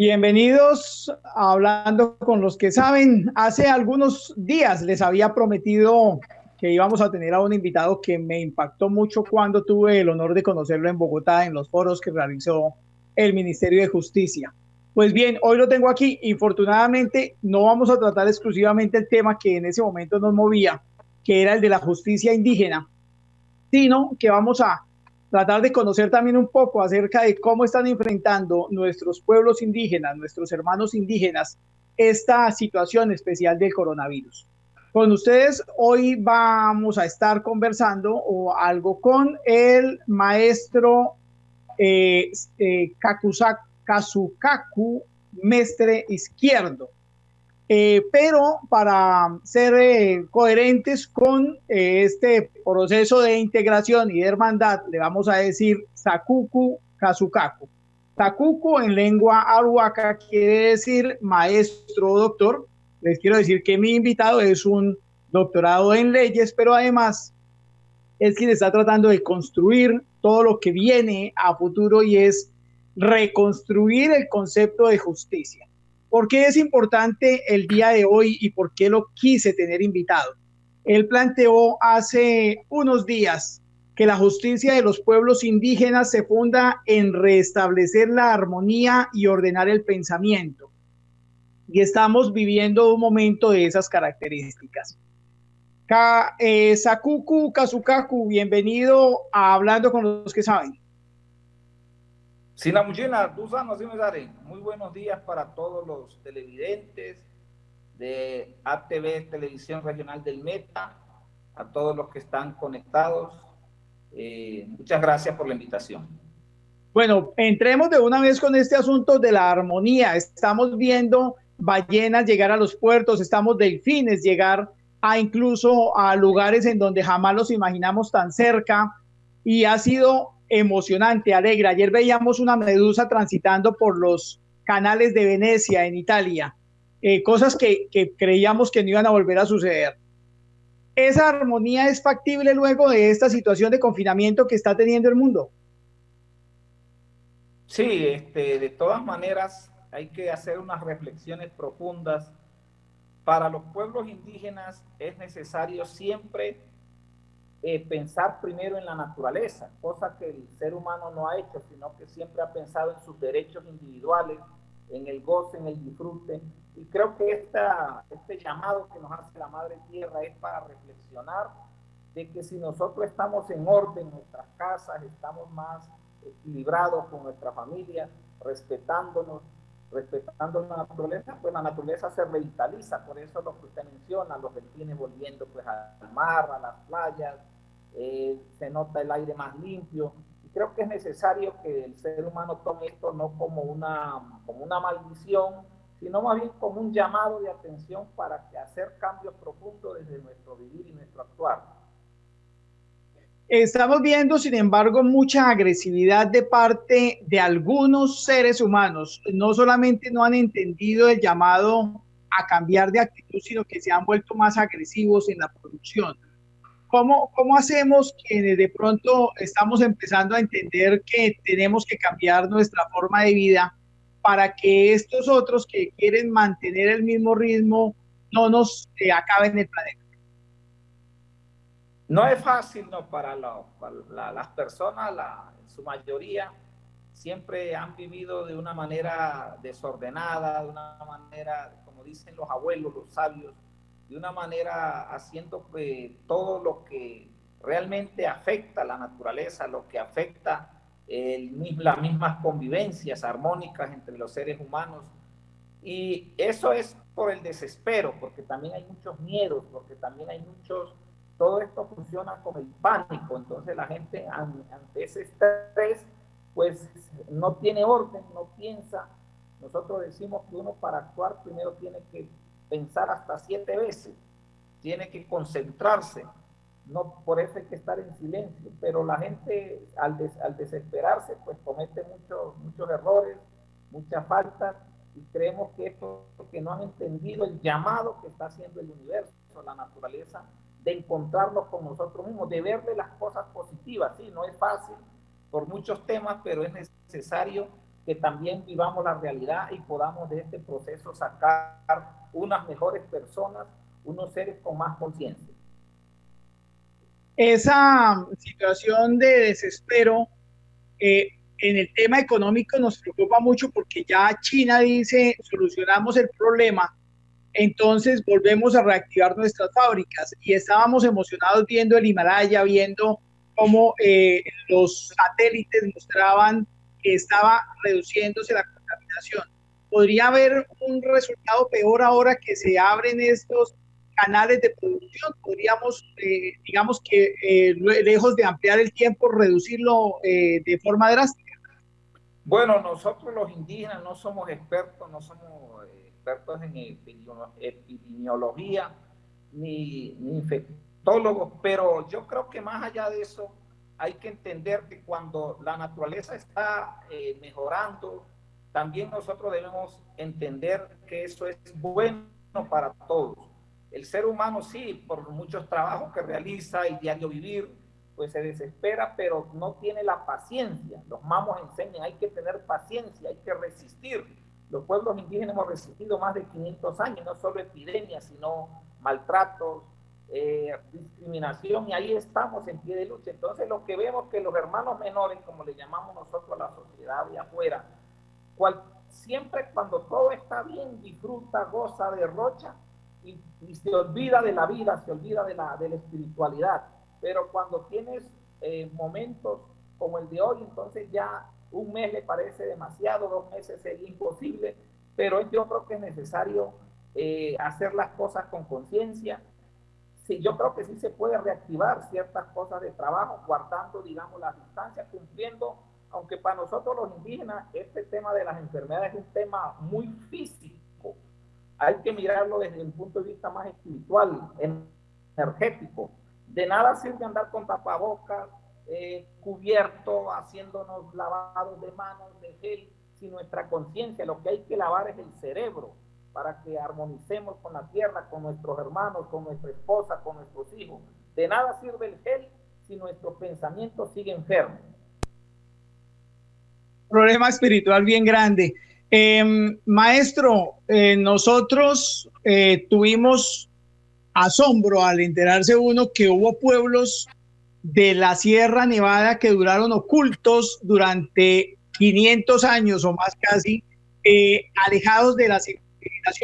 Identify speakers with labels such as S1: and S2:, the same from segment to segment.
S1: Bienvenidos a Hablando con los que saben. Hace algunos días les había prometido que íbamos a tener a un invitado que me impactó mucho cuando tuve el honor de conocerlo en Bogotá en los foros que realizó el Ministerio de Justicia. Pues bien, hoy lo tengo aquí. Infortunadamente, no vamos a tratar exclusivamente el tema que en ese momento nos movía, que era el de la justicia indígena, sino que vamos a tratar de conocer también un poco acerca de cómo están enfrentando nuestros pueblos indígenas, nuestros hermanos indígenas, esta situación especial del coronavirus. Con ustedes hoy vamos a estar conversando o algo con el maestro eh, eh, Kazukaku Mestre Izquierdo. Eh, pero para ser eh, coherentes con eh, este proceso de integración y de hermandad, le vamos a decir Sakuku Kazukaku. Sakuku en lengua aruaca quiere decir maestro o doctor. Les quiero decir que mi invitado es un doctorado en leyes, pero además es quien está tratando de construir todo lo que viene a futuro y es reconstruir el concepto de justicia. ¿Por qué es importante el día de hoy y por qué lo quise tener invitado? Él planteó hace unos días que la justicia de los pueblos indígenas se funda en restablecer la armonía y ordenar el pensamiento. Y estamos viviendo un momento de esas características. Ka, eh, Sakuku Kazukaku, bienvenido a Hablando con los que saben.
S2: Sinamujina, muy buenos días para todos los televidentes de ATV Televisión Regional del Meta, a todos los que están conectados. Eh, muchas gracias por la invitación.
S1: Bueno, entremos de una vez con este asunto de la armonía. Estamos viendo ballenas llegar a los puertos, estamos delfines llegar a incluso a lugares en donde jamás los imaginamos tan cerca y ha sido emocionante, alegre. Ayer veíamos una medusa transitando por los canales de Venecia en Italia, eh, cosas que, que creíamos que no iban a volver a suceder. ¿Esa armonía es factible luego de esta situación de confinamiento que está teniendo el mundo?
S2: Sí, este, de todas maneras hay que hacer unas reflexiones profundas. Para los pueblos indígenas es necesario siempre eh, pensar primero en la naturaleza, cosa que el ser humano no ha hecho, sino que siempre ha pensado en sus derechos individuales, en el goce, en el disfrute. Y creo que esta, este llamado que nos hace la Madre Tierra es para reflexionar de que si nosotros estamos en orden en nuestras casas, estamos más equilibrados con nuestra familia, respetándonos, respetando la naturaleza, pues la naturaleza se revitaliza, por eso lo que usted menciona, los delfines volviendo pues al mar, a las playas, eh, se nota el aire más limpio, creo que es necesario que el ser humano tome esto no como una, como una maldición, sino más bien como un llamado de atención para que hacer cambios profundos desde nuestro vivir y nuestro actuar.
S1: Estamos viendo, sin embargo, mucha agresividad de parte de algunos seres humanos. No solamente no han entendido el llamado a cambiar de actitud, sino que se han vuelto más agresivos en la producción. ¿Cómo, cómo hacemos que de pronto estamos empezando a entender que tenemos que cambiar nuestra forma de vida para que estos otros que quieren mantener el mismo ritmo no nos eh, acaben el planeta?
S2: No es fácil ¿no? para, las personas, en su mayoría, siempre han vivido de una manera desordenada, de una manera, como dicen los abuelos, los sabios, de una manera haciendo pues, todo lo que realmente afecta a la naturaleza, lo que afecta el, las mismas convivencias armónicas entre los seres humanos. Y eso es por el desespero, porque también hay muchos miedos, porque también hay muchos todo esto funciona como el pánico, entonces la gente ante ese estrés, pues no tiene orden, no piensa. Nosotros decimos que uno para actuar primero tiene que pensar hasta siete veces, tiene que concentrarse, no por eso hay que estar en silencio, pero la gente al, al desesperarse pues comete muchos, muchos errores, muchas faltas y creemos que es porque no han entendido el llamado que está haciendo el universo, la naturaleza, de encontrarnos con nosotros mismos, de verle las cosas positivas. Sí, no es fácil por muchos temas, pero es necesario que también vivamos la realidad y podamos de este proceso sacar unas mejores personas, unos seres con más conciencia.
S1: Esa situación de desespero eh, en el tema económico nos preocupa mucho porque ya China dice solucionamos el problema, entonces volvemos a reactivar nuestras fábricas y estábamos emocionados viendo el Himalaya, viendo cómo eh, los satélites mostraban que estaba reduciéndose la contaminación. ¿Podría haber un resultado peor ahora que se abren estos canales de producción? ¿Podríamos, eh, digamos que eh, lejos de ampliar el tiempo, reducirlo eh, de forma drástica?
S2: Bueno, nosotros los indígenas no somos expertos, no somos expertos en epidemiología ni, ni infectólogos, pero yo creo que más allá de eso, hay que entender que cuando la naturaleza está eh, mejorando, también nosotros debemos entender que eso es bueno para todos. El ser humano sí, por muchos trabajos que realiza y diario vivir, pues se desespera, pero no tiene la paciencia. Los mamos enseñan, hay que tener paciencia, hay que resistir. Los pueblos indígenas hemos resistido más de 500 años, no solo epidemias, sino maltratos, eh, discriminación y ahí estamos en pie de lucha. Entonces lo que vemos que los hermanos menores, como le llamamos nosotros a la sociedad de afuera, cual, siempre cuando todo está bien, disfruta, goza, derrocha y, y, se olvida de la vida, se olvida de la, de la espiritualidad. Pero cuando tienes eh, momentos como el de hoy, entonces ya un mes le parece demasiado, dos meses sería imposible, pero yo creo que es necesario eh, hacer las cosas con conciencia, yo creo que sí se puede reactivar ciertas cosas de trabajo, guardando, digamos, las distancias, cumpliendo, aunque para nosotros los indígenas este tema de las enfermedades es un tema muy físico. Hay que mirarlo desde un punto de vista más espiritual, energético. De nada sirve andar con tapabocas, eh, cubierto, haciéndonos lavados de manos, de gel, si nuestra conciencia, lo que hay que lavar es el cerebro para que armonicemos con la tierra, con nuestros hermanos, con nuestra esposa, con nuestros hijos. De nada sirve el gel si nuestro pensamiento sigue enfermo.
S1: Problema espiritual bien grande. Em, maestro, eh, nosotros eh, tuvimos asombro al enterarse uno que hubo pueblos de la Sierra Nevada que duraron ocultos durante 500 años o más casi, eh, alejados de la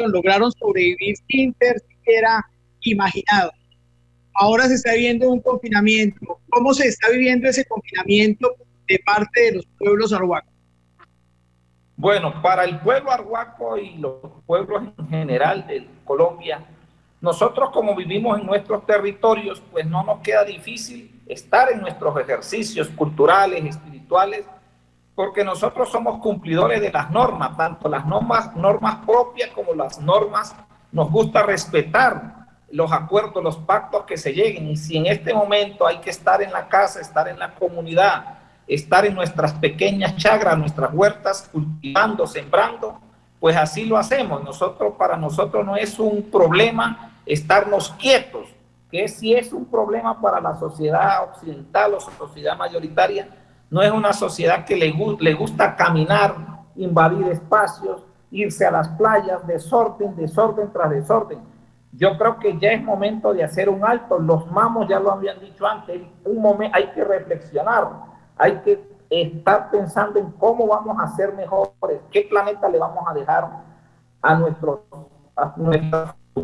S1: lograron sobrevivir sin ser siquiera imaginado. Ahora se está viviendo un confinamiento. ¿Cómo se está viviendo ese confinamiento de parte de los pueblos arhuacos?
S2: Bueno, para el pueblo arhuaco y los pueblos en general de Colombia, nosotros como vivimos en nuestros territorios, pues no nos queda difícil estar en nuestros ejercicios culturales, espirituales, porque nosotros somos cumplidores de las normas, tanto las normas, normas propias como las normas, nos gusta respetar los acuerdos, los pactos que se lleguen. Y si en este momento hay que estar en la casa, estar en la comunidad, estar en nuestras pequeñas chagras, nuestras huertas, cultivando, sembrando, pues así lo hacemos. Nosotros, para nosotros no es un problema estarnos quietos, que si es un problema para la sociedad occidental o sociedad mayoritaria, no es una sociedad que le, le gusta caminar, invadir espacios, irse a las playas, desorden, desorden tras desorden. Yo creo que ya es momento de hacer un alto. Los mamos ya lo habían dicho antes. Un momento, hay que reflexionar, hay que estar pensando en cómo vamos a ser mejores, qué planeta le vamos a dejar a, nuestros,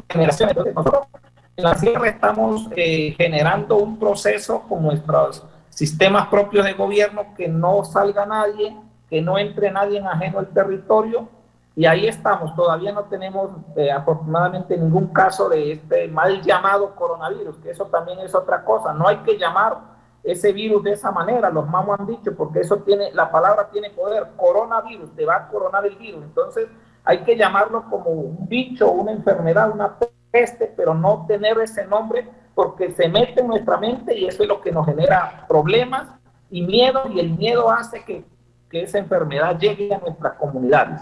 S2: generaciones. nosotros en la Sierra estamos eh, generando un proceso con nuestros sistemas propios de gobierno, que no salga nadie, que no entre nadie en ajeno al territorio. Y ahí estamos, todavía no tenemos eh, afortunadamente ningún caso de este mal llamado coronavirus, que eso también es otra cosa. No hay que llamar ese virus de esa manera, los mamos han dicho, porque eso tiene, la palabra tiene poder, coronavirus, te va a coronar el virus. Entonces hay que llamarlo como un bicho, una enfermedad, una peste, pero no tener ese nombre porque se mete en nuestra mente y eso es lo que nos genera problemas y miedo y el miedo hace que, que esa enfermedad llegue a nuestras comunidades.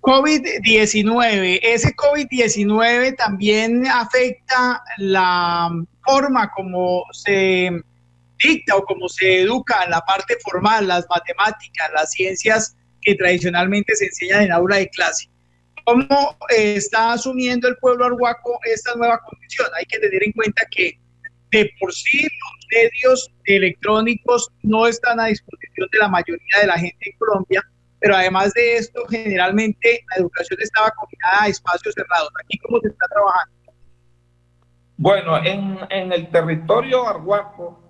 S1: COVID-19, ese COVID-19 también afecta la forma como se dicta o como se educa la parte formal, las matemáticas, las ciencias que tradicionalmente se enseñan en aula de clase. ¿Cómo eh, está asumiendo el pueblo arhuaco esta nueva condición? Hay que tener en cuenta que de por sí los medios electrónicos no están a disposición de la mayoría de la gente en Colombia, pero además de esto, generalmente la educación estaba combinada a espacios cerrados. ¿Aquí cómo se está trabajando?
S2: Bueno, en, en el territorio arhuaco,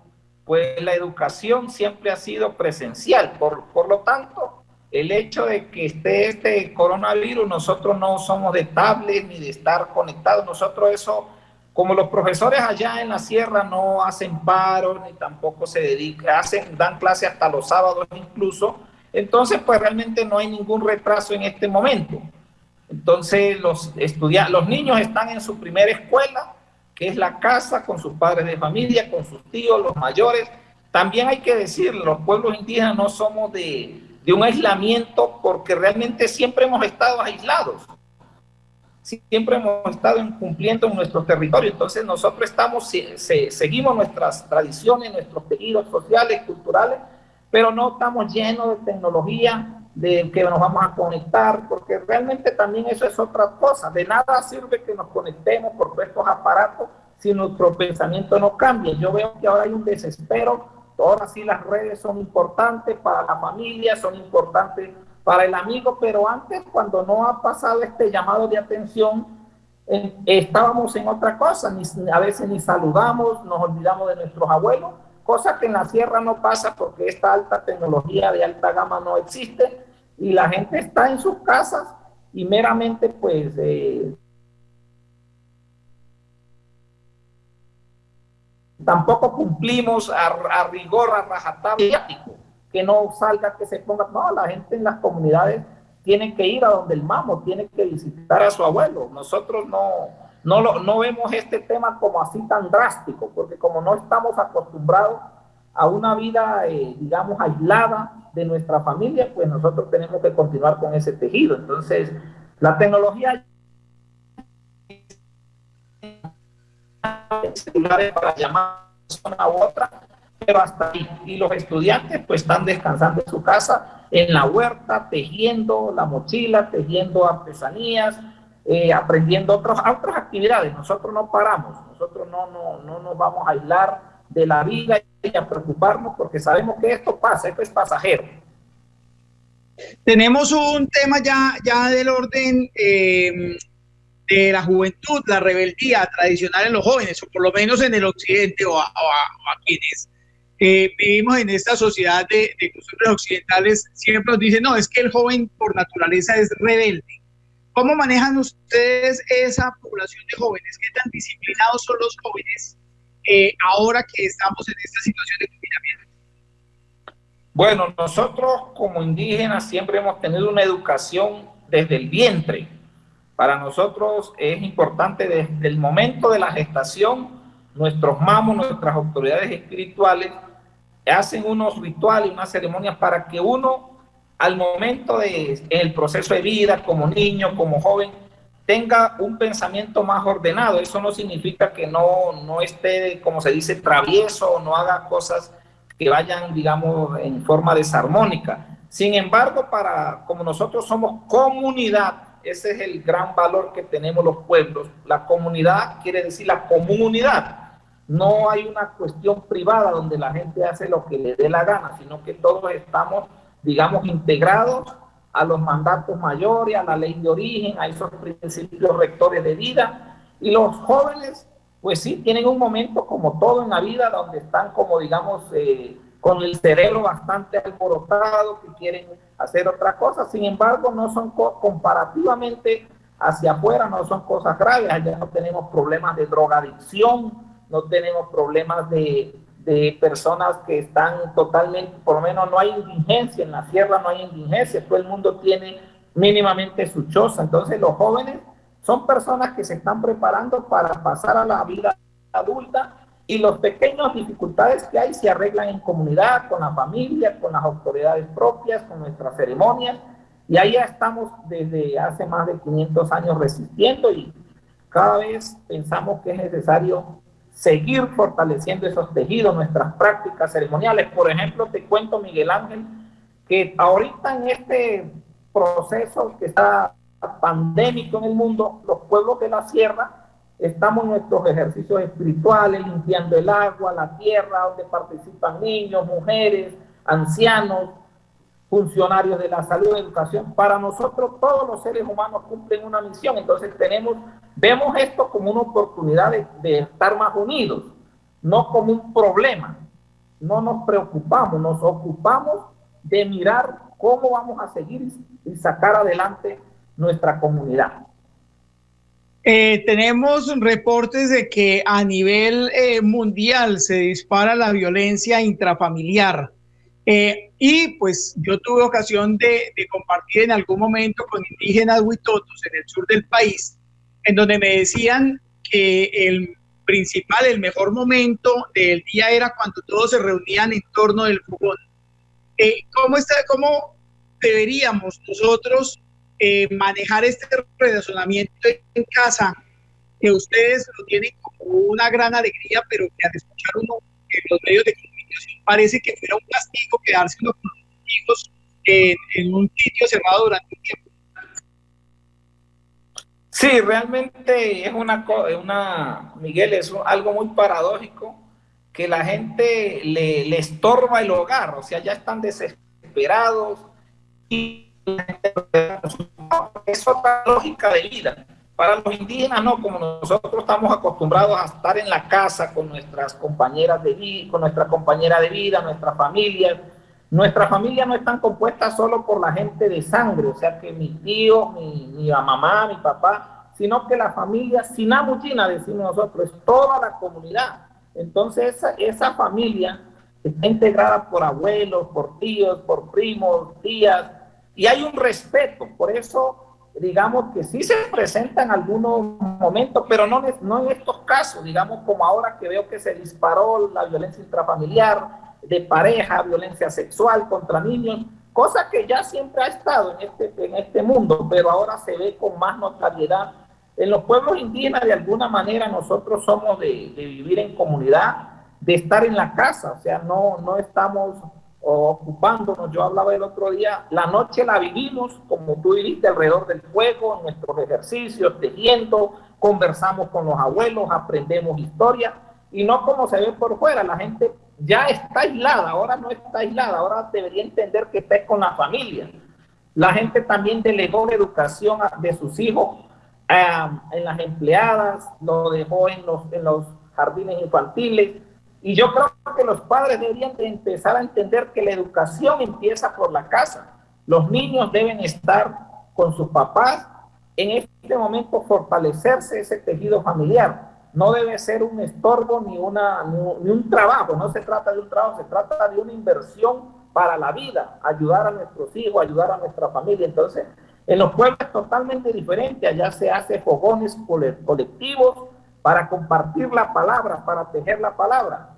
S2: pues la educación siempre ha sido presencial, por, por lo tanto, el hecho de que esté este coronavirus, nosotros no somos de tablet ni de estar conectados, nosotros eso, como los profesores allá en la sierra no hacen paro, ni tampoco se dedican, hacen, dan clase hasta los sábados incluso, entonces pues realmente no hay ningún retraso en este momento. Entonces los, los niños están en su primera escuela, que es la casa, con sus padres de familia, con sus tíos, los mayores. También hay que decir, los pueblos indígenas no somos de, de un aislamiento porque realmente siempre hemos estado aislados. Siempre hemos estado cumpliendo en nuestro territorio. Entonces nosotros estamos, seguimos nuestras tradiciones, nuestros tejidos sociales, culturales, pero no estamos llenos de tecnología, de que nos vamos a conectar, porque realmente también eso es otra cosa. De nada sirve que nos conectemos por estos aparatos si nuestro pensamiento no cambia. Yo veo que ahora hay un desespero Ahora sí las redes son importantes para la familia, son importantes para el amigo, pero antes cuando no ha pasado este llamado de atención, estábamos en otra cosa, a veces ni saludamos, nos olvidamos de nuestros abuelos, cosa que en la sierra no pasa porque esta alta tecnología de alta gama no existe y la gente está en sus casas y meramente pues eh, tampoco cumplimos a, rigor, a rajatabla, que no salga, que se ponga, no, la gente en las comunidades tiene que ir a donde el mamo, tiene que visitar a su abuelo. Nosotros no, no, lo, no vemos este tema como así tan drástico, porque como no estamos acostumbrados a una vida, eh, digamos, aislada de nuestra familia, pues nosotros tenemos que continuar con ese tejido. Entonces, la tecnología celulares para llamar a una u otra, pero hasta ahí. Y los estudiantes pues están descansando en su casa, en la huerta, tejiendo la mochila, tejiendo artesanías, eh, aprendiendo otros, otras actividades. Nosotros no paramos, nosotros no, no, no nos vamos a aislar de la vida y a preocuparnos porque sabemos que esto pasa, esto es pasajero.
S1: Tenemos un tema ya, ya del orden eh, de la juventud, la rebeldía tradicional en los jóvenes, o por lo menos en el occidente o a, quienes eh, vivimos en esta sociedad de, de costumbres occidentales, siempre nos dicen, no, es que el joven por naturaleza es rebelde. ¿Cómo manejan ustedes esa población de jóvenes? ¿Qué tan disciplinados son los jóvenes eh, ahora que estamos en esta situación de confinamiento?
S2: Bueno, nosotros como indígenas siempre hemos tenido una educación desde el vientre para nosotros es importante desde el momento de la gestación, nuestros mamos, nuestras autoridades espirituales, hacen unos rituales, unas ceremonias para que uno, al momento de el proceso de vida, como niño, como joven, tenga un pensamiento más ordenado. Eso no significa que no, no esté, como se dice, travieso o no haga cosas que vayan, digamos, en forma desarmónica. Sin embargo, para, como nosotros somos comunidad, ese es el gran valor que tenemos los pueblos. La comunidad quiere decir la comunidad. No hay una cuestión privada donde la gente hace lo que le dé la gana, sino que todos estamos, digamos, integrados a los mandatos mayores, a la ley de origen, a esos principios rectores de vida. Y los jóvenes, pues sí, tienen un momento como todo en la vida donde están como, digamos, eh, con el cerebro bastante alborotado, que quieren hacer otra cosa. Sin embargo, no son comparativamente hacia afuera, no son cosas graves. Allá no tenemos problemas de drogadicción, no tenemos problemas de, de personas que están totalmente, por lo menos no hay indigencia, en la sierra no hay indigencia, todo el mundo tiene mínimamente su choza. Entonces los jóvenes son personas que se están preparando para pasar a la vida adulta y las pequeñas dificultades que hay se arreglan en comunidad, con la familia, con las autoridades propias, con nuestras ceremonias. Y ahí ya estamos desde hace más de 500 años resistiendo y cada vez pensamos que es necesario seguir fortaleciendo esos tejidos, nuestras prácticas ceremoniales. Por ejemplo, te cuento, Miguel Ángel, que ahorita en este proceso que está pandémico en el mundo, los pueblos de la sierra estamos en nuestros ejercicios espirituales, limpiando el agua, la tierra, donde participan niños, mujeres, ancianos, funcionarios de la salud educación. Para nosotros todos los seres humanos cumplen una misión, entonces tenemos, vemos esto como una oportunidad de, estar más unidos, no como un problema. No nos preocupamos, nos ocupamos de mirar cómo vamos a seguir y sacar adelante nuestra comunidad.
S1: Eh, tenemos reportes de que a nivel eh, mundial se dispara la violencia intrafamiliar. Eh, y pues yo tuve ocasión de, compartir en algún momento con indígenas huitotos en el sur del país, en donde me decían que el principal, el mejor momento del día era cuando todos se reunían en torno del fogón. Eh, ¿cómo, ¿Cómo deberíamos nosotros eh, manejar este relacionamiento en casa? Que ustedes lo tienen como una gran alegría, pero que al escuchar uno en los medios de comunicación parece que fuera un castigo quedarse con los amigos en, un sitio cerrado durante un tiempo.
S2: Sí, realmente es una, una Miguel, es algo muy paradójico que la gente le, le estorba el hogar, o sea, ya están desesperados y es otra lógica de vida. Para los indígenas no, como nosotros estamos acostumbrados a estar en la casa con nuestras compañeras de vida, con nuestra compañera de vida, nuestra familia. Nuestra familia no están compuesta solo por la gente de sangre, o sea que mi tío, mi, mi mamá, mi papá, sino que la familia sinamuchina, decimos nosotros, es toda la comunidad entonces esa, esa familia está integrada por abuelos, por tíos, por primos, tías, y hay un respeto. Por eso, digamos que sí se presenta en algunos momentos, pero no, no en estos casos, digamos como ahora que veo que se disparó la violencia intrafamiliar, de pareja, violencia sexual contra niños, cosa que ya siempre ha estado en este, en este mundo, pero ahora se ve con más notariedad en los pueblos indígenas, de alguna manera, nosotros somos de, vivir en comunidad, de estar en la casa, o sea, no, no estamos ocupándonos. Yo hablaba el otro día, la noche la vivimos, como tú viviste, alrededor del fuego, nuestros ejercicios, tejiendo, conversamos con los abuelos, aprendemos historia, y no como se ve por fuera, la gente ya está aislada, ahora no está aislada, ahora debería entender que está con la familia. La gente también delegó la educación de sus hijos en las empleadas, lo dejó en los, en los jardines infantiles. Y yo creo que los padres deberían de empezar a entender que la educación empieza por la casa. Los niños deben estar con sus papás, en este momento fortalecerse ese tejido familiar. No debe ser un estorbo ni, una, ni un trabajo, no se trata de un trabajo, se trata de una inversión para la vida, ayudar a nuestros hijos, ayudar a nuestra familia. Entonces, en los pueblos es totalmente diferente, allá se hace fogones colectivos para compartir la palabra, para tejer la palabra.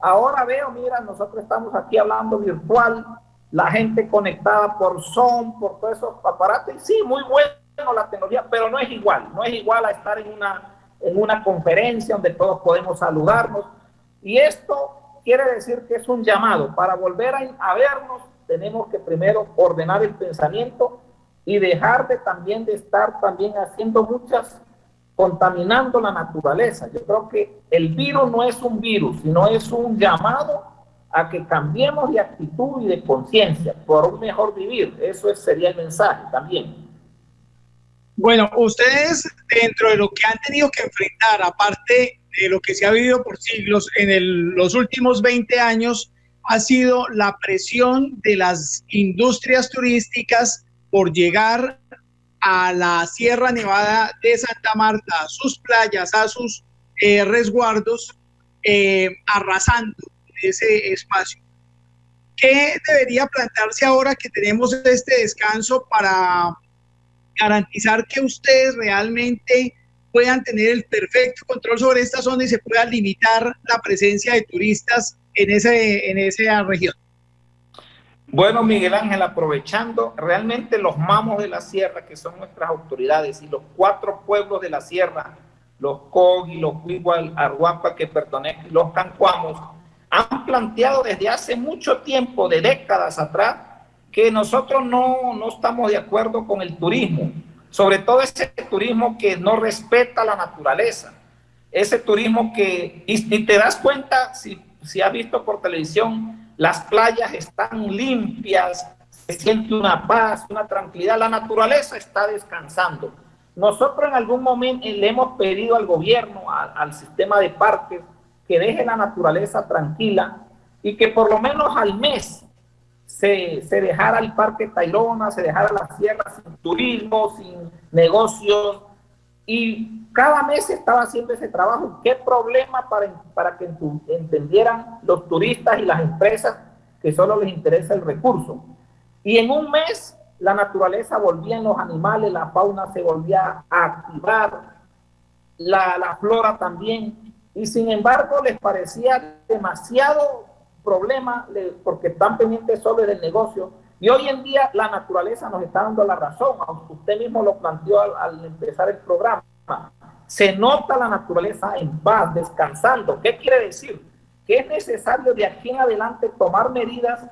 S2: Ahora veo, mira, nosotros estamos aquí hablando virtual, la gente conectada por Zoom, por todos esos aparatos, y sí, muy bueno la tecnología, pero no es igual, no es igual a estar en una, en una conferencia donde todos podemos saludarnos. Y esto quiere decir que es un llamado. Para volver a, a vernos, tenemos que primero ordenar el pensamiento y dejar de también de estar también haciendo muchas, contaminando la naturaleza. Yo creo que el virus no es un virus, sino es un llamado a que cambiemos de actitud y de conciencia por un mejor vivir. Eso sería el mensaje también.
S1: Bueno, ustedes dentro de lo que han tenido que enfrentar, aparte de lo que se ha vivido por siglos en los últimos 20 años, ha sido la presión de las industrias turísticas por llegar a la Sierra Nevada de Santa Marta, a sus playas, a sus eh, resguardos, eh, arrasando ese espacio. ¿Qué debería plantearse ahora que tenemos este descanso para garantizar que ustedes realmente puedan tener el perfecto control sobre esta zona y se pueda limitar la presencia de turistas en, ese, en esa región?
S2: Bueno, Miguel Ángel, aprovechando realmente los mamos de la sierra, que son nuestras autoridades, y los cuatro pueblos de la sierra, los Cogi, los Huigual, Arhuampa, que pertenecen, los Cancuamos, han planteado desde hace mucho tiempo, de décadas atrás, que nosotros no, no estamos de acuerdo con el turismo, sobre todo ese turismo que no respeta la naturaleza, ese turismo que, y, te das cuenta, si, si has visto por televisión, las playas están limpias, se siente una paz, una tranquilidad, la naturaleza está descansando. Nosotros en algún momento le hemos pedido al gobierno, al sistema de parques, que deje la naturaleza tranquila y que por lo menos al mes se, se dejara el Parque Tayrona, se dejara la sierra sin turismo, sin negocios, y cada mes estaba haciendo ese trabajo. ¿Qué problema para, para que entendieran los turistas y las empresas que solo les interesa el recurso? Y en un mes la naturaleza volvía en los animales, la fauna se volvía a activar, la, la flora también, y sin embargo les parecía demasiado problema porque están pendientes solo del negocio. Y hoy en día la naturaleza nos está dando la razón, aunque usted mismo lo planteó al, empezar el programa. Se nota la naturaleza en paz, descansando. ¿Qué quiere decir? Que es necesario de aquí en adelante tomar medidas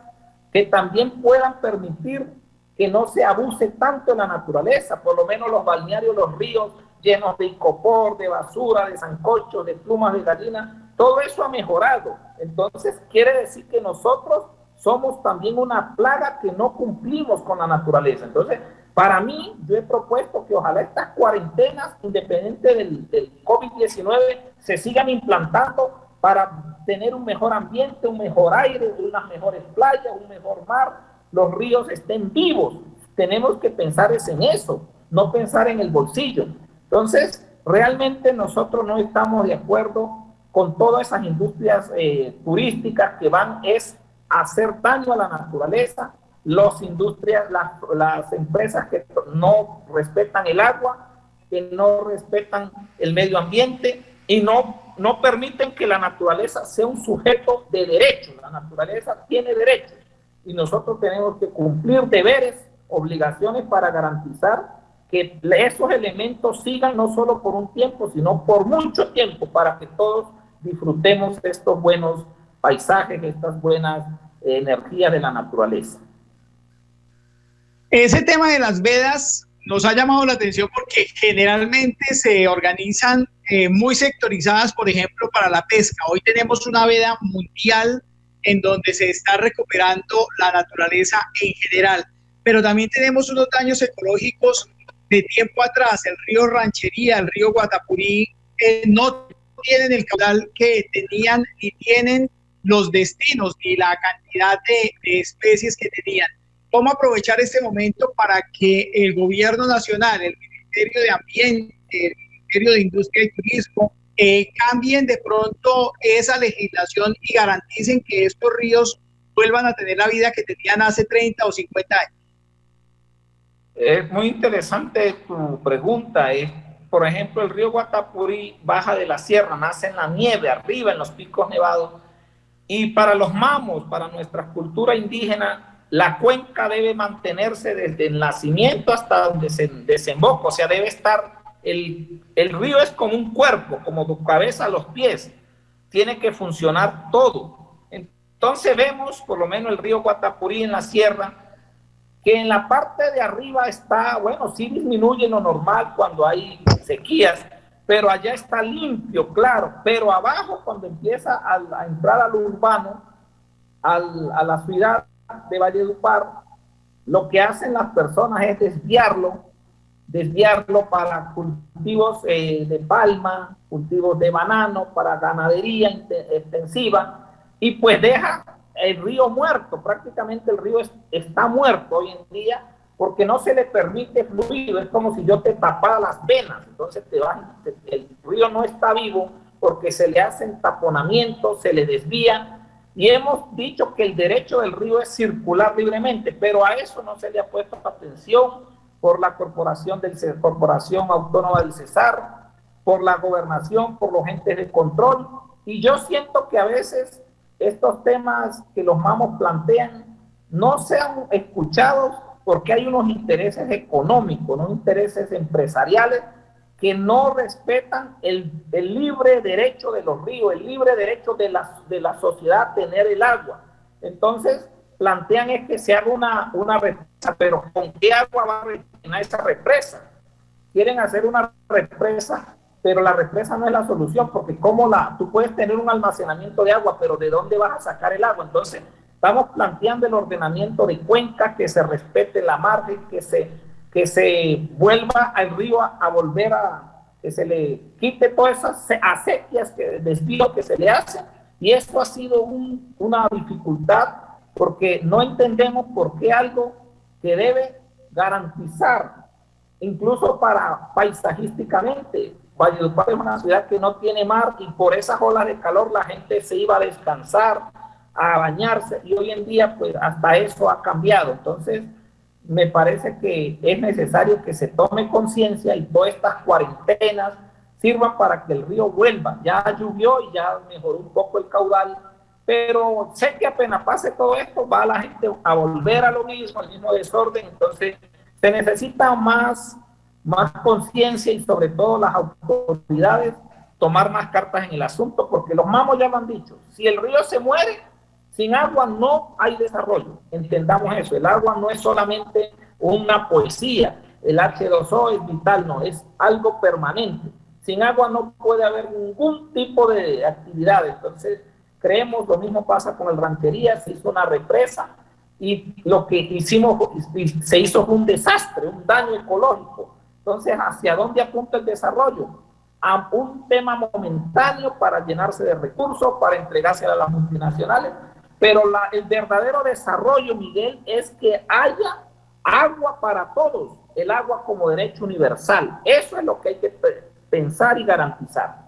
S2: que también puedan permitir que no se abuse tanto en la naturaleza, por lo menos los balnearios, los ríos llenos de icopor, de basura, de zancochos, de plumas de gallina, todo eso ha mejorado. Entonces, quiere decir que nosotros somos también una plaga que no cumplimos con la naturaleza. Entonces, para mí, yo he propuesto que ojalá estas cuarentenas, independiente del, del COVID-19, se sigan implantando para tener un mejor ambiente, un mejor aire, unas mejores playas, un mejor mar, los ríos estén vivos. Tenemos que pensar es en eso, no pensar en el bolsillo. Entonces, realmente nosotros no estamos de acuerdo con todas esas industrias eh, turísticas que van es hacer daño a la naturaleza, las industrias, las, empresas que no respetan el agua, que no respetan el medio ambiente y no, no permiten que la naturaleza sea un sujeto de derecho. La naturaleza tiene derechos y nosotros tenemos que cumplir deberes, obligaciones para garantizar que esos elementos sigan no solo por un tiempo, sino por mucho tiempo para que todos disfrutemos estos buenos paisajes, estas buenas energías de la naturaleza.
S1: Ese tema de las vedas nos ha llamado la atención porque generalmente se organizan eh, muy sectorizadas, por ejemplo, para la pesca. Hoy tenemos una veda mundial en donde se está recuperando la naturaleza en general, pero también tenemos unos daños ecológicos de tiempo atrás. El río Ranchería, el río Guatapurí, eh, no tienen el caudal que tenían ni tienen los destinos ni la cantidad de, especies que tenían. ¿Cómo aprovechar este momento para que el gobierno nacional, el Ministerio de Ambiente, el Ministerio de Industria y Turismo, eh, cambien de pronto esa legislación y garanticen que estos ríos vuelvan a tener la vida que tenían hace 30 o 50 años?
S2: Es muy interesante tu pregunta. Es por ejemplo, el río Guatapurí baja de la sierra, nace en la nieve, arriba en los picos nevados. Y para los mamos, para nuestra cultura indígena, la cuenca debe mantenerse desde el nacimiento hasta donde se desemboca, o sea, debe estar, el, el río es como un cuerpo, como tu cabeza a los pies, tiene que funcionar todo. Entonces vemos, por lo menos el río Guatapurí en la sierra, que en la parte de arriba está, bueno, sí disminuye lo normal cuando hay sequías, pero allá está limpio, claro, pero abajo cuando empieza a, entrar al urbano, a la ciudad de Valledupar, lo que hacen las personas es desviarlo, desviarlo para cultivos eh, de palma, cultivos de banano, para ganadería extensiva, y pues deja el río muerto, prácticamente el río está muerto hoy en día porque no se le permite fluir, es como si yo te tapara las venas, entonces te va, el río no está vivo porque se le hacen taponamientos, se le desvía, y hemos dicho que el derecho del río es circular libremente, pero a eso no se le ha puesto atención por la corporación, del, corporación autónoma del Cesar, por la gobernación, por los entes de control, y yo siento que a veces estos temas que los mamos plantean no sean escuchados porque hay unos intereses económicos, unos intereses empresariales que no respetan el, libre derecho de los ríos, el libre derecho de la, de la sociedad a tener el agua. Entonces, plantean es que se haga una, una represa, pero ¿con qué agua va a rellenar esa represa? Quieren hacer una represa, pero la represa no es la solución, porque como la, tú puedes tener un almacenamiento de agua, pero ¿de dónde vas a sacar el agua? Entonces, estamos planteando el ordenamiento de cuencas, que se respete la margen, que se, que se vuelva al río a, volver a, que se le quite todas esas acequias, que desvío que se le hace, y esto ha sido una dificultad porque no entendemos por qué algo que debe garantizar, incluso para paisajísticamente. Valledupar es una ciudad que no tiene mar y por esas olas de calor la gente se iba a descansar, a bañarse y hoy en día pues hasta eso ha cambiado. Entonces me parece que es necesario que se tome conciencia y todas estas cuarentenas sirvan para que el río vuelva. Ya llovió y ya mejoró un poco el caudal pero sé que apenas pase todo esto, va la gente a volver a lo mismo, al mismo desorden, entonces se necesita más, más conciencia y sobre todo las autoridades tomar más cartas en el asunto, porque los mamos ya lo han dicho, si el río se muere, sin agua no hay desarrollo, entendamos eso, el agua no es solamente una poesía, el H2O es vital, no, es algo permanente, sin agua no puede haber ningún tipo de actividad, entonces creemos, lo mismo pasa con el ranchería, se hizo una represa y lo que hicimos, se hizo un desastre, un daño ecológico. Entonces, ¿hacia dónde apunta el desarrollo? A un tema momentáneo para llenarse de recursos, para entregarse a las multinacionales, pero el verdadero desarrollo, Miguel, es que haya agua para todos, el agua como derecho universal. Eso es lo que hay que pensar y garantizar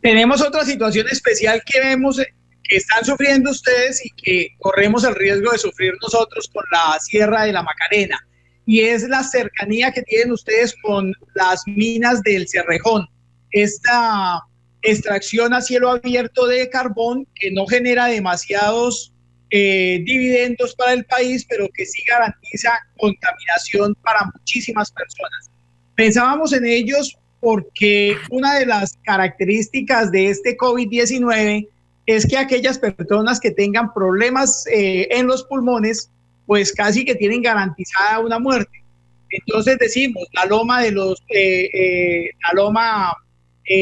S1: tenemos otra situación especial que vemos eh, que están sufriendo ustedes y que corremos el riesgo de sufrir nosotros con la Sierra de la Macarena, y es la cercanía que tienen ustedes con las minas del Cerrejón. Esta extracción a cielo abierto de carbón que no genera demasiados eh, dividendos para el país, pero que sí garantiza contaminación para muchísimas personas. Pensábamos en ellos porque una de las características de este COVID-19 es que aquellas personas que tengan problemas eh, en los pulmones, pues casi que tienen garantizada una muerte. Entonces decimos, la loma de los, eh, eh, la loma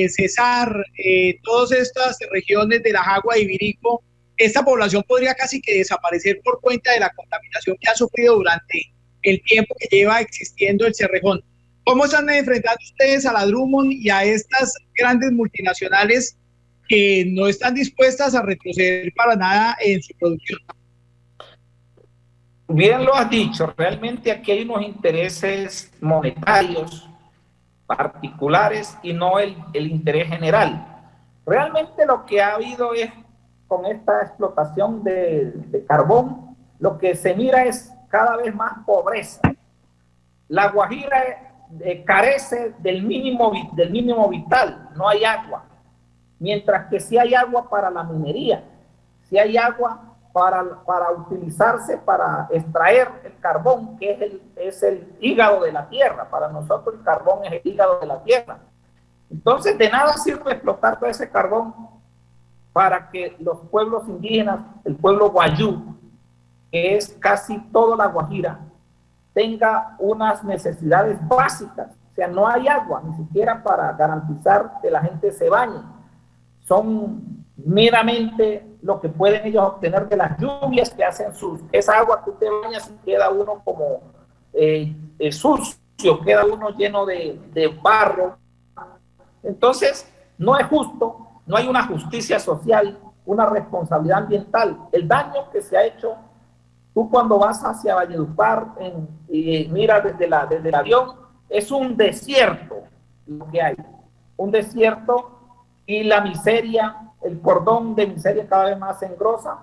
S1: Cesar, todas estas regiones de la Jagua y Virico, esta población podría casi que desaparecer por cuenta de la contaminación que ha sufrido durante el tiempo que lleva existiendo el Cerrejón. ¿Cómo están enfrentando ustedes a la Drummond y a estas grandes multinacionales que no están dispuestas a retroceder para nada en su producción?
S2: Bien lo has dicho, realmente aquí hay unos intereses monetarios particulares y no el, interés general. Realmente lo que ha habido es con esta explotación de, de carbón, lo que se mira es cada vez más pobreza. La Guajira eh, carece del mínimo, del mínimo vital, no hay agua. Mientras que si hay agua para la minería, si hay agua para, para utilizarse para extraer el carbón, que es el, es el hígado de la tierra. Para nosotros el carbón es el hígado de la tierra. Entonces, de nada sirve explotar todo ese carbón para que los pueblos indígenas, el pueblo guayú, que es casi toda la Guajira, tenga unas necesidades básicas. O sea, no hay agua, ni siquiera para garantizar que la gente se bañe. Son meramente lo que pueden ellos obtener de las lluvias que hacen sus... Esa agua que usted baña queda uno como eh, eh, sucio, queda uno lleno de, barro. Entonces, no es justo, no hay una justicia social, una responsabilidad ambiental. El daño que se ha hecho Tú cuando vas hacia Valledupar y miras desde, la, desde el avión, es un desierto lo que hay. Un desierto y la miseria, el cordón de miseria cada vez más engrosa,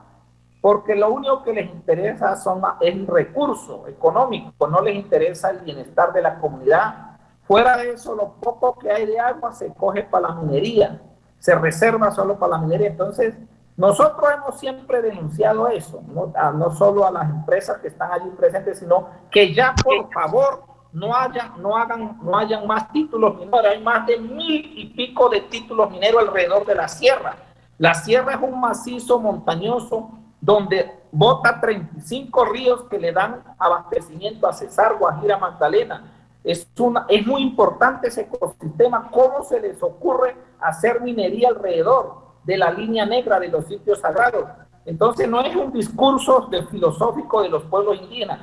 S2: porque lo único que les interesa son, es el recurso económico, no les interesa el bienestar de la comunidad. Fuera de eso, lo poco que hay de agua se coge para la minería, se reserva solo para la minería. Entonces, nosotros hemos siempre denunciado eso, no, no, solo a las empresas que están allí presentes, sino que ya por favor no, haya, no, hagan, no hayan más títulos mineros. Hay más de mil y pico de títulos mineros alrededor de la sierra. La sierra es un macizo montañoso donde bota 35 ríos que le dan abastecimiento a Cesar, Guajira, Magdalena. Es, una, es muy importante ese ecosistema. ¿Cómo se les ocurre hacer minería alrededor de la línea negra de los sitios sagrados? Entonces no es un discurso de filosófico de los pueblos indígenas,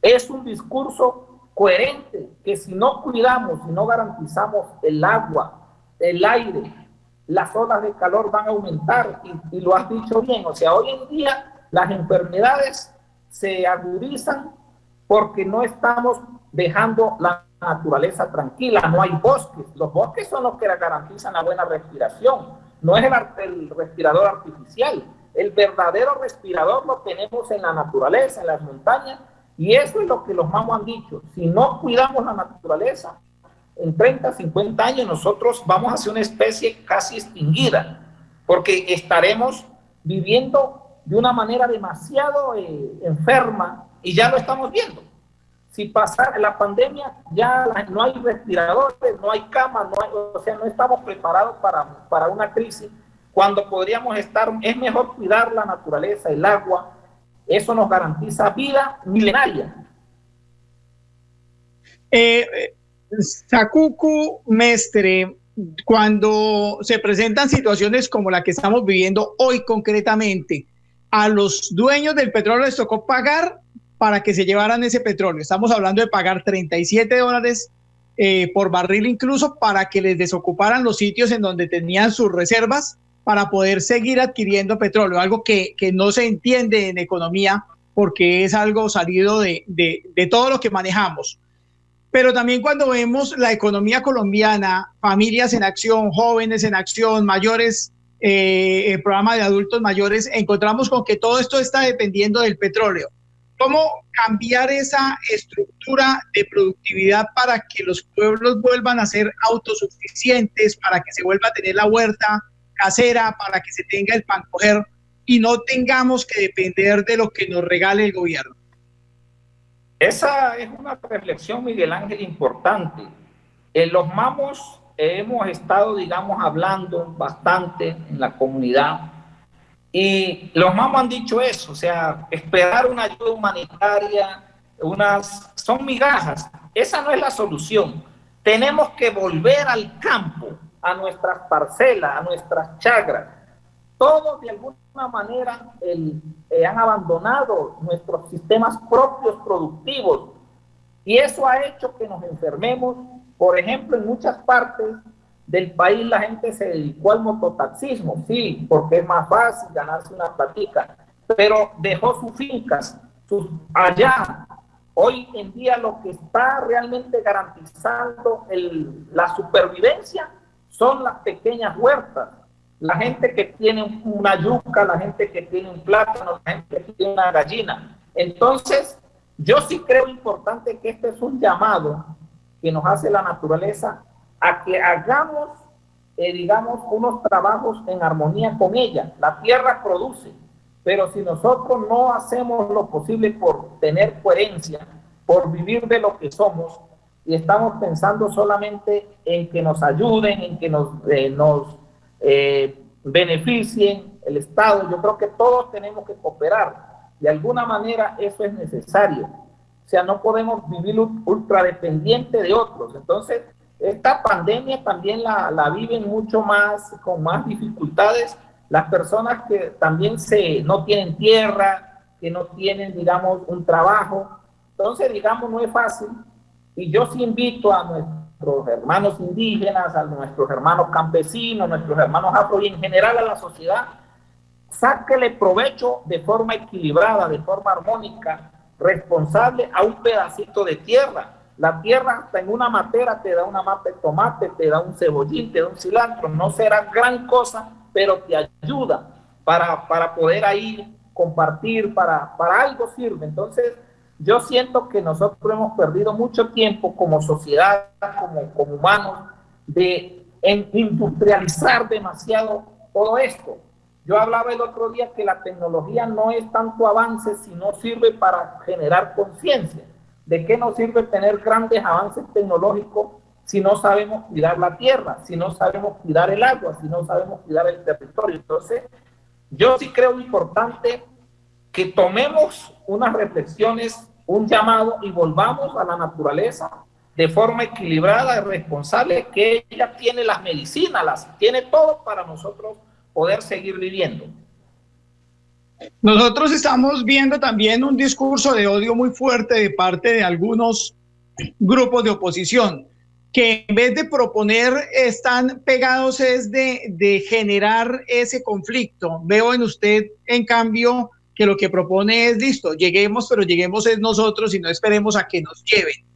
S2: es un discurso coherente que si no cuidamos, si no garantizamos el agua, el aire, las olas de calor van a aumentar y, lo has dicho bien, o sea, hoy en día las enfermedades se agudizan porque no estamos dejando la naturaleza tranquila, no hay bosques. Los bosques son los que garantizan la buena respiración, no es el, el respirador artificial. El verdadero respirador lo tenemos en la naturaleza, en las montañas, y eso es lo que los mamos han dicho. Si no cuidamos la naturaleza, en 30, 50 años nosotros vamos a ser una especie casi extinguida, porque estaremos viviendo de una manera demasiado eh, enferma y ya lo estamos viendo. Si pasa la pandemia, ya no hay respiradores, no hay camas, no o sea, no estamos preparados para, para una crisis cuando podríamos estar, es mejor cuidar la naturaleza, el agua, eso nos garantiza vida milenaria.
S1: Eh, Sakuku Mestre, cuando se presentan situaciones como la que estamos viviendo hoy concretamente, a los dueños del petróleo les tocó pagar para que se llevaran ese petróleo. Estamos hablando de pagar 37 dólares eh, por barril incluso para que les desocuparan los sitios en donde tenían sus reservas para poder seguir adquiriendo petróleo, algo que, que no se entiende en economía porque es algo salido de, de, de todo lo que manejamos. Pero también cuando vemos la economía colombiana, familias en acción, jóvenes en acción, mayores, eh, el programa de adultos mayores, encontramos con que todo esto está dependiendo del petróleo. ¿Cómo cambiar esa estructura de productividad para que los pueblos vuelvan a ser autosuficientes, para que se vuelva a tener la huerta, casera para que se tenga el pan coger y no tengamos que depender de lo que nos regale el gobierno.
S2: Esa es una reflexión, Miguel Ángel, importante. En los mamos hemos estado, digamos, hablando bastante en la comunidad y los mamos han dicho eso, o sea, esperar una ayuda humanitaria, unas, son migajas. Esa no es la solución. Tenemos que volver al campo, a nuestras parcelas, a nuestras chagras. Todos de alguna manera el, eh, han abandonado nuestros sistemas propios productivos y eso ha hecho que nos enfermemos. Por ejemplo, en muchas partes del país la gente se dedicó al mototaxismo, sí, porque es más fácil ganarse una platica, pero dejó sus fincas allá. Hoy en día lo que está realmente garantizando el, la supervivencia son las pequeñas huertas. La gente que tiene una yuca, la gente que tiene un plátano, la gente que tiene una gallina. Entonces, yo sí creo importante que este es un llamado que nos hace la naturaleza a que hagamos, eh, digamos, unos trabajos en armonía con ella. La tierra produce, pero si nosotros no hacemos lo posible por tener coherencia, por vivir de lo que somos, y estamos pensando solamente en que nos ayuden, en que nos, eh, nos eh, beneficien el Estado. Yo creo que todos tenemos que cooperar. De alguna manera eso es necesario. O sea, no podemos vivir ultra dependiente de otros. Entonces, esta pandemia también la, la viven mucho más, con más dificultades, las personas que también se, no tienen tierra, que no tienen, digamos, un trabajo. Entonces, digamos, no es fácil y yo sí invito a nuestros hermanos indígenas, a nuestros hermanos campesinos, nuestros hermanos afro y en general a la sociedad, sáquele provecho de forma equilibrada, de forma armónica, responsable a un pedacito de tierra. La tierra hasta en una matera te da una mata de tomate, te da un cebollín, te da un cilantro. No será gran cosa, pero te ayuda para, para poder ahí compartir, para, para algo sirve. Entonces, yo siento que nosotros hemos perdido mucho tiempo como sociedad, como, humanos, de industrializar demasiado todo esto. Yo hablaba el otro día que la tecnología no es tanto avance, sino sirve para generar conciencia. ¿De qué nos sirve tener grandes avances tecnológicos si no sabemos cuidar la tierra, si no sabemos cuidar el agua, si no sabemos cuidar el territorio? Entonces, yo sí creo importante que tomemos unas reflexiones, un llamado y volvamos a la naturaleza de forma equilibrada y responsable, que ella tiene las medicinas, las tiene todo para nosotros poder seguir viviendo.
S1: Nosotros estamos viendo también un discurso de odio muy fuerte de parte de algunos grupos de oposición que en vez de proponer están pegados es de, de generar ese conflicto. Veo en usted, en cambio, que lo que propone es listo, lleguemos, pero lleguemos es nosotros y no esperemos a que nos lleven.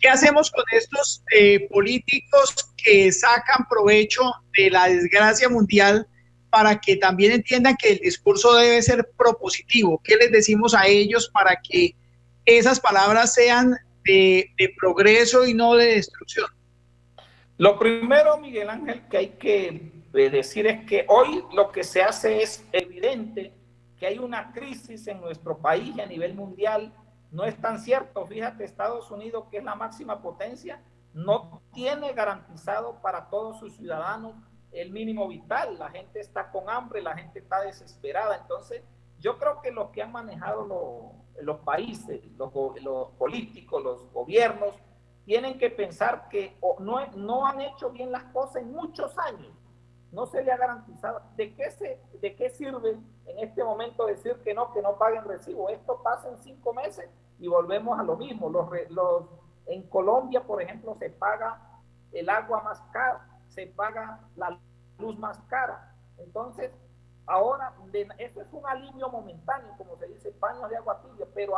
S1: ¿Qué hacemos con estos eh, políticos que sacan provecho de la desgracia mundial para que también entiendan que el discurso debe ser propositivo? ¿Qué les decimos a ellos para que esas palabras sean de, de progreso y no de destrucción?
S2: Lo primero, Miguel Ángel, que hay que eh, decir es que hoy lo que se hace es evidente que hay una crisis en nuestro país y a nivel mundial. No es tan cierto. Fíjate, Estados Unidos, que es la máxima potencia, no tiene garantizado para todos sus ciudadanos el mínimo vital. La gente está con hambre, la gente está desesperada. Entonces, yo creo que los que han manejado los países, los, los, políticos, los gobiernos, tienen que pensar que no, no han hecho bien las cosas en muchos años no se le ha garantizado. ¿De qué, se, ¿De qué sirve en este momento decir que no, que no paguen recibo? Esto pasa en cinco meses y volvemos a lo mismo. Los, los, en Colombia, por ejemplo, se paga el agua más cara, se paga la luz más cara. Entonces, ahora, esto es un alivio momentáneo, como se dice, paños de agua tibia, pero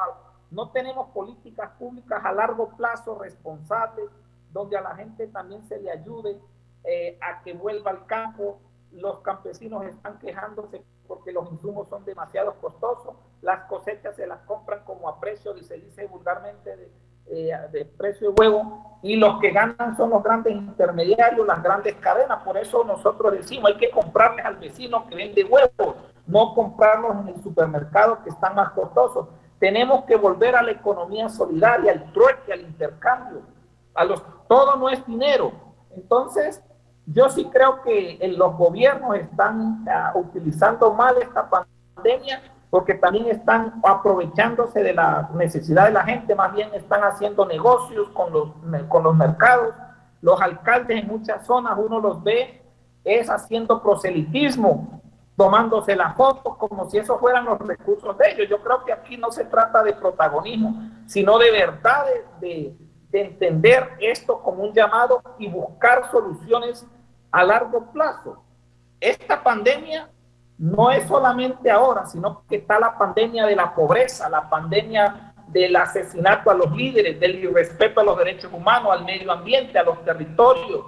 S2: no tenemos políticas públicas a largo plazo responsables, donde a la gente también se le ayude eh, a que vuelva al campo. Los campesinos están quejándose porque los insumos son demasiado costosos. Las cosechas se las compran como a precio, se dice vulgarmente, de, eh, de precio de huevo. Y los que ganan son los grandes intermediarios, las grandes cadenas. Por eso nosotros decimos, hay que comprarles al vecino que vende huevos, no comprarlos en el supermercado que están más costosos. Tenemos que volver a la economía solidaria, al trueque, al intercambio. A los, todo no es dinero. Entonces, yo sí creo que los gobiernos están ah, utilizando mal esta pandemia porque también están aprovechándose de la necesidad de la gente, más bien están haciendo negocios con los, con los mercados. Los alcaldes en muchas zonas uno los ve es haciendo proselitismo, tomándose las fotos como si esos fueran los recursos de ellos. Yo creo que aquí no se trata de protagonismo, sino de verdad de, de entender esto como un llamado y buscar soluciones a largo plazo. Esta pandemia no es solamente ahora, sino que está la pandemia de la pobreza, la pandemia del asesinato a los líderes, del irrespeto a los derechos humanos, al medio ambiente, a los territorios,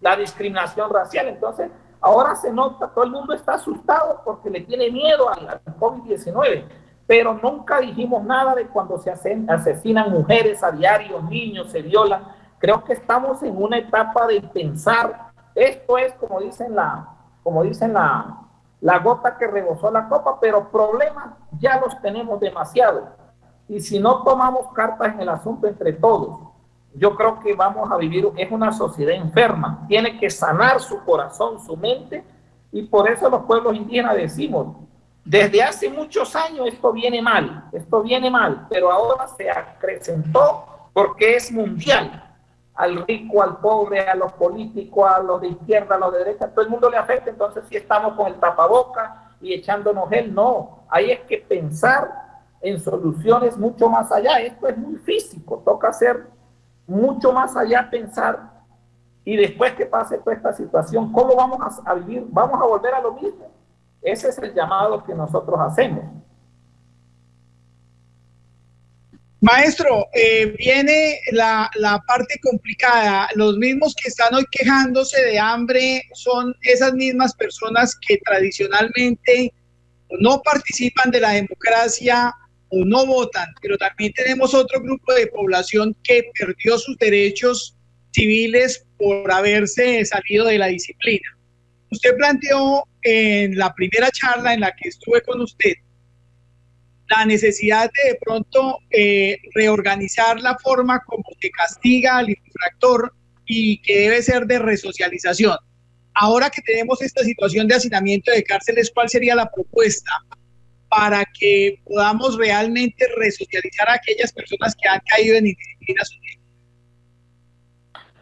S2: la discriminación racial. Entonces, ahora se nota, todo el mundo está asustado porque le tiene miedo al, COVID-19, pero nunca dijimos nada de cuando se asesinan mujeres a diario, niños se violan. Creo que estamos en una etapa de pensar esto es, como dicen, la, como dicen la, la gota que rebosó la copa, pero problemas ya los tenemos demasiado. Y si no tomamos cartas en el asunto entre todos, yo creo que vamos a vivir, es una sociedad enferma, tiene que sanar su corazón, su mente, y por eso los pueblos indígenas decimos, desde hace muchos años esto viene mal, esto viene mal, pero ahora se acrecentó porque es mundial al rico, al pobre, a los políticos, a los de izquierda, a los de derecha, todo el mundo le afecta, entonces si estamos con el tapaboca y echándonos él, no, hay es que pensar en soluciones mucho más allá, esto es muy físico, toca hacer mucho más allá, pensar, y después que pase toda esta situación, ¿cómo vamos a, a vivir? ¿Vamos a volver a lo mismo? Ese es el llamado que nosotros hacemos.
S1: Maestro, eh, viene la, parte complicada. Los mismos que están hoy quejándose de hambre son esas mismas personas que tradicionalmente no participan de la democracia o no votan, pero también tenemos otro grupo de población que perdió sus derechos civiles por haberse salido de la disciplina. Usted planteó en la primera charla en la que estuve con usted la necesidad de de pronto eh, reorganizar la forma como se castiga al infractor y que debe ser de resocialización. Ahora que tenemos esta situación de hacinamiento de cárceles, ¿cuál sería la propuesta para que podamos realmente resocializar a aquellas personas que han caído en indisciplina?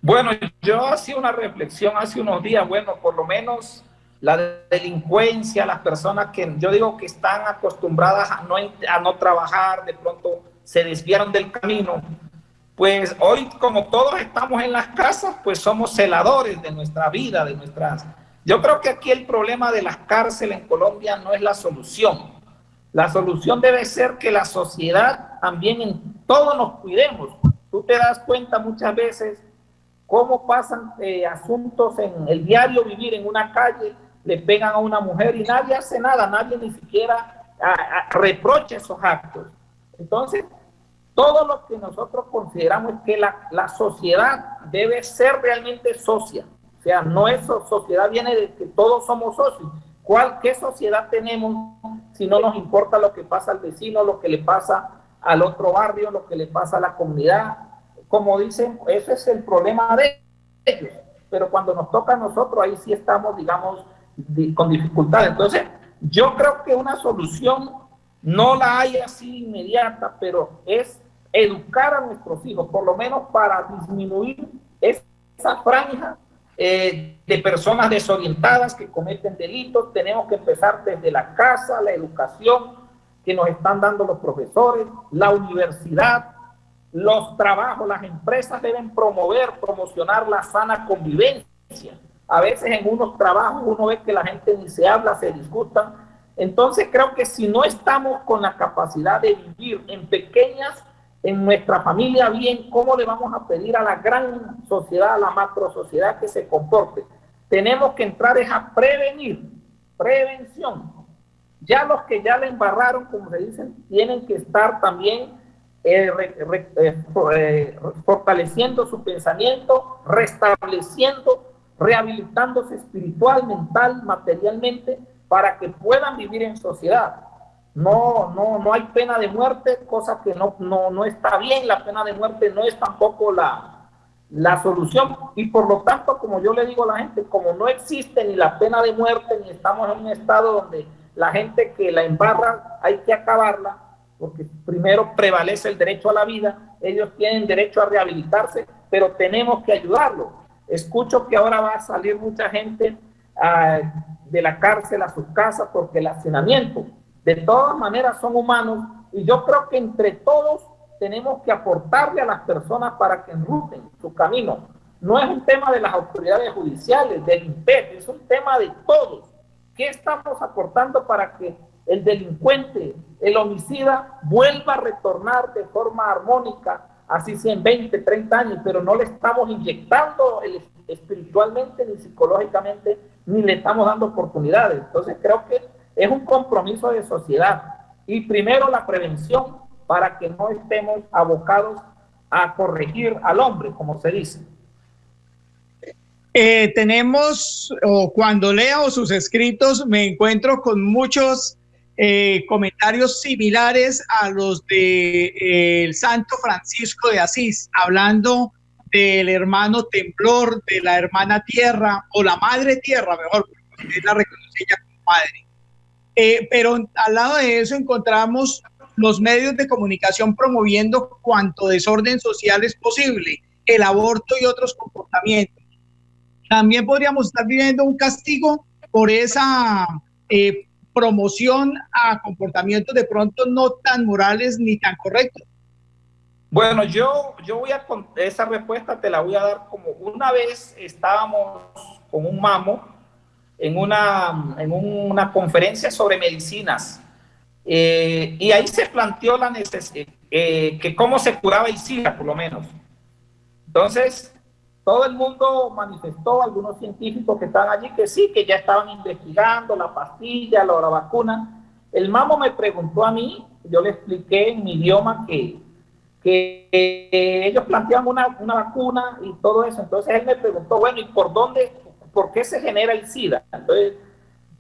S2: Bueno, yo hacía una reflexión hace unos días, bueno, por lo menos la delincuencia, las personas que yo digo que están acostumbradas a no, a no trabajar, de pronto se desviaron del camino, pues hoy como todos estamos en las casas, pues somos celadores de nuestra vida, de nuestras... Yo creo que aquí el problema de las cárceles en Colombia no es la solución. La solución debe ser que la sociedad también en todo nos cuidemos. Tú te das cuenta muchas veces cómo pasan eh, asuntos en el diario vivir en una calle, le pegan a una mujer y nadie hace nada, nadie ni siquiera reprocha esos actos. Entonces, todo lo que nosotros consideramos es que la, la sociedad debe ser realmente socia. O sea, no es sociedad, viene de que todos somos socios. ¿Cuál, ¿Qué sociedad tenemos si no nos importa lo que pasa al vecino, lo que le pasa al otro barrio, lo que le pasa a la comunidad? como dicen, ese es el problema de ellos. Pero cuando nos toca a nosotros, ahí sí estamos, digamos, con dificultad. Entonces, yo creo que una solución no la hay así inmediata, pero es educar a nuestros hijos, por lo menos para disminuir esa franja eh, de personas desorientadas que cometen delitos. Tenemos que empezar desde la casa, la educación que nos están dando los profesores, la universidad, los trabajos, las empresas deben promover, promocionar la sana convivencia. A veces en unos trabajos uno ve que la gente ni se habla, se disgusta. Entonces creo que si no estamos con la capacidad de vivir en pequeñas, en nuestra familia bien, ¿cómo le vamos a pedir a la gran sociedad, a la macro sociedad que se comporte? Tenemos que entrar es a prevenir, prevención. Ya los que ya le embarraron, como se dicen, tienen que estar también eh, eh, eh, fortaleciendo su pensamiento, restableciendo, rehabilitándose espiritual, mental, materialmente, para que puedan vivir en sociedad. No, no, no hay pena de muerte, cosa que no, no, no está bien. La pena de muerte no es tampoco la, la solución. Y por lo tanto, como yo le digo a la gente, como no existe ni la pena de muerte, ni estamos en un estado donde la gente que la embarra hay que acabarla, porque primero prevalece el derecho a la vida, ellos tienen derecho a rehabilitarse, pero tenemos que ayudarlos. Escucho que ahora va a salir mucha gente ah, de la cárcel a sus casas porque el hacinamiento, de todas maneras, son humanos y yo creo que entre todos tenemos que aportarle a las personas para que enruten su camino. No es un tema de las autoridades judiciales, del es un tema de todos. ¿Qué estamos aportando para que el delincuente, el homicida, vuelva a retornar de forma armónica, así sea en 20, 30 años, pero no le estamos inyectando espiritualmente ni psicológicamente, ni le estamos dando oportunidades. Entonces creo que es un compromiso de sociedad. Y primero la prevención para que no estemos abocados a corregir al hombre, como se dice.
S1: Eh, tenemos, o cuando leo sus escritos, me encuentro con muchos eh, comentarios similares a los de eh, el Santo Francisco de Asís, hablando del hermano temblor, de la hermana tierra, o la madre tierra, mejor, porque la reconoce ella como madre. Eh, pero al lado de eso encontramos los medios de comunicación promoviendo cuanto desorden social es posible, el aborto y otros comportamientos. También podríamos estar viviendo un castigo por esa eh, promoción a comportamientos de pronto no tan morales ni tan correctos?
S2: Bueno, yo, yo voy a, esa respuesta te la voy a dar como una vez estábamos con un mamo en una, en una conferencia sobre medicinas eh, y ahí se planteó la necesidad, eh, que cómo se curaba el SIDA, por lo menos. Entonces, todo el mundo manifestó, algunos científicos que estaban allí, que sí, que ya estaban investigando la pastilla, la, la vacuna. El mamo me preguntó a mí, yo le expliqué en mi idioma que, que ellos planteaban una, una, vacuna y todo eso. Entonces él me preguntó, bueno, ¿y por dónde, por qué se genera el SIDA? Entonces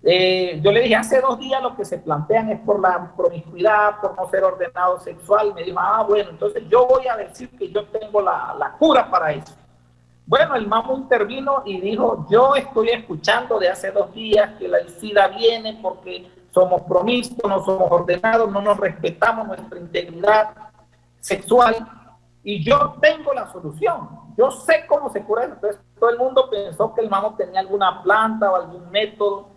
S2: eh, yo le dije, hace dos días lo que se plantean es por la promiscuidad, por no ser ordenado sexual. Me dijo, ah, bueno, entonces yo voy a decir que yo tengo la, la cura para eso. Bueno, el mamo intervino y dijo, yo estoy escuchando de hace dos días que la SIDA viene porque somos promiscuos, no somos ordenados, no nos respetamos nuestra integridad sexual. Y yo tengo la solución. Yo sé cómo se cura eso. Entonces, todo el mundo pensó que el mamo tenía alguna planta o algún método.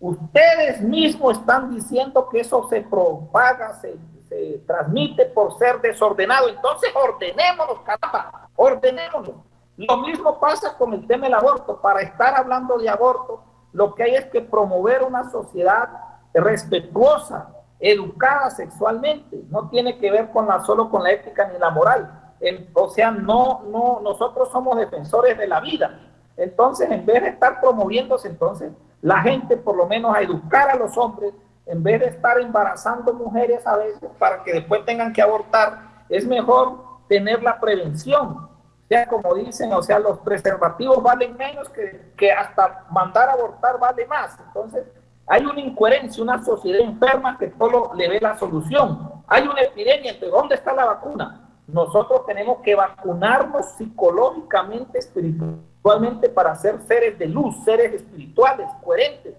S2: Ustedes mismos están diciendo que eso se propaga, se, se transmite por ser desordenado. Entonces, ordenémonos, caramba, ordenémonos. Lo mismo pasa con el tema del aborto. Para estar hablando de aborto, lo que hay es que promover una sociedad respetuosa, educada sexualmente. No tiene que ver con la, solo con la ética ni la moral. o sea, no, no, nosotros somos defensores de la vida. Entonces, en vez de estar promoviéndose, entonces, la gente por lo menos a educar a los hombres, en vez de estar embarazando mujeres a veces para que después tengan que abortar, es mejor tener la prevención. Sea, como dicen, o sea, los preservativos valen menos que, que hasta mandar a abortar vale más. Entonces, hay una incoherencia, una sociedad enferma que solo le ve la solución. Hay una epidemia, ¿de dónde está la vacuna? Nosotros tenemos que vacunarnos psicológicamente, espiritualmente para ser seres de luz, seres espirituales, coherentes.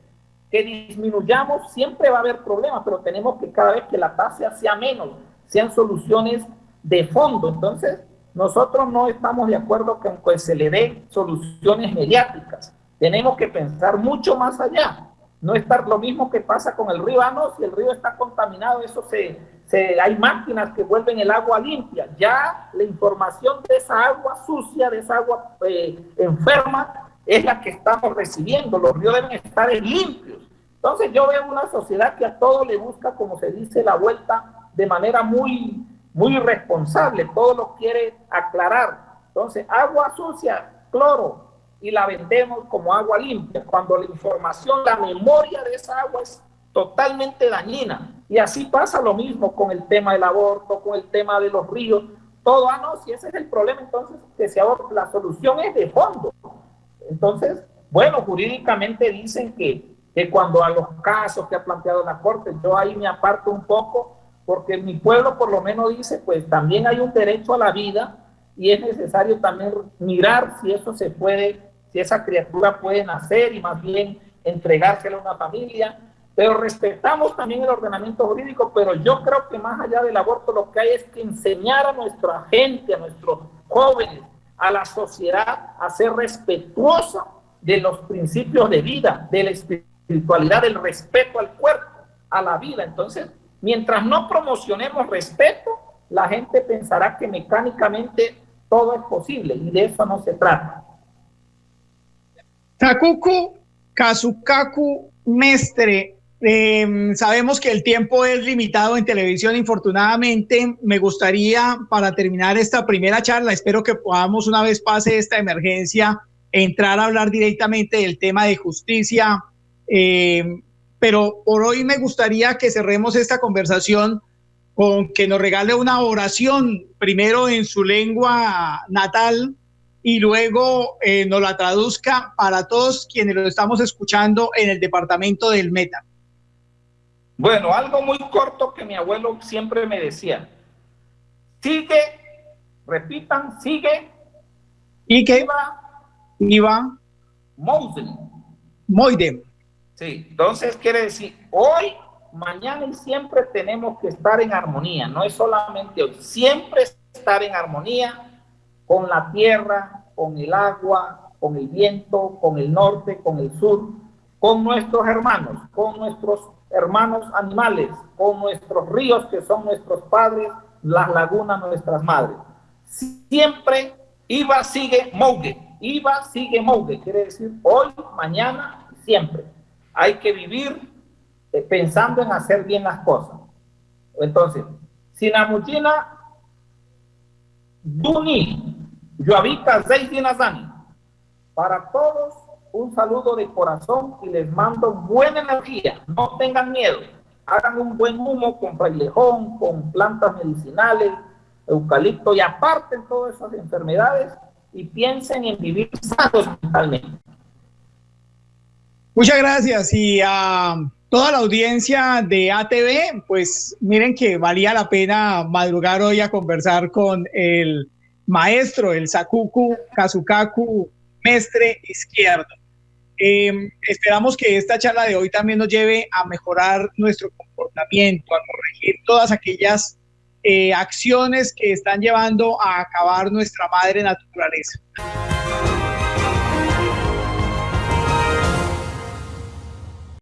S2: Que disminuyamos, siempre va a haber problemas, pero tenemos que cada vez que la tasa sea menos, sean soluciones de fondo. Entonces, nosotros no estamos de acuerdo con que se le dé soluciones mediáticas. Tenemos que pensar mucho más allá no estar lo mismo que pasa con el río. Ah, no, si el río está contaminado, eso se, se, hay máquinas que vuelven el agua limpia. Ya la información de esa agua sucia, de esa agua eh, enferma, es la que estamos recibiendo. Los ríos deben estar limpios. Entonces yo veo una sociedad que a todo le busca, como se dice, la vuelta de manera muy, muy irresponsable. Todo lo quiere aclarar. Entonces, agua sucia, cloro, y la vendemos como agua limpia, cuando la información, la memoria de esa agua es totalmente dañina. Y así pasa lo mismo con el tema del aborto, con el tema de los ríos, todo, ah, no, si ese es el problema, entonces que se la solución es de fondo. Entonces, bueno, jurídicamente dicen que, que cuando a los casos que ha planteado la Corte, yo ahí me aparto un poco, porque mi pueblo por lo menos dice, pues también hay un derecho a la vida y es necesario también mirar si eso se puede si esa criatura puede nacer y más bien entregársela a una familia, pero respetamos también el ordenamiento jurídico, pero yo creo que más allá del aborto lo que hay es que enseñar a nuestra gente, a nuestros jóvenes, a la sociedad a ser respetuosa de los principios de vida, de la espiritualidad, del respeto al cuerpo, a la vida. Entonces, mientras no promocionemos respeto, la gente pensará que mecánicamente todo es posible y de eso no se trata.
S1: Takuku Kazukaku Mestre, em, sabemos que el tiempo es limitado en televisión, infortunadamente. Me gustaría, para terminar esta primera charla, espero que podamos, una vez pase esta emergencia, entrar a hablar directamente del tema de justicia. Em, pero por hoy me gustaría que cerremos esta conversación con que nos regale una oración, primero en su lengua natal, y luego eh, nos la traduzca para todos quienes lo estamos escuchando en el departamento del Meta.
S2: Bueno, algo muy corto que mi abuelo siempre me decía. Sigue, repitan, sigue.
S1: ¿Y qué? Iba. Iba.
S2: Moiden.
S1: Moiden.
S2: Sí, entonces quiere decir, hoy, mañana y siempre tenemos que estar en armonía. No es solamente hoy, siempre estar en armonía con la tierra, con el agua, con el viento, con el norte, con el sur, con nuestros hermanos, con nuestros hermanos animales, con nuestros ríos que son nuestros padres, las lagunas nuestras madres. Siempre iba, sigue, mougue. Iba, sigue, mougue. Quiere decir hoy, mañana, siempre. Hay que vivir eh, pensando en hacer bien las cosas. Entonces, Sinamuchina, Duni, Yoavita Dinazani. Para todos, un saludo de corazón y les mando buena energía. No tengan miedo. Hagan un buen humo con frailejón, con plantas medicinales, eucalipto y aparten todas esas enfermedades y piensen en vivir sanos mentalmente.
S1: Muchas gracias y a toda la audiencia de ATV, pues miren que valía la pena madrugar hoy a conversar con el maestro, el Sakuku Kazukaku Mestre Izquierdo. Em, esperamos que esta charla de hoy también nos lleve a mejorar nuestro comportamiento, a corregir todas aquellas eh, acciones que están llevando a acabar nuestra madre naturaleza.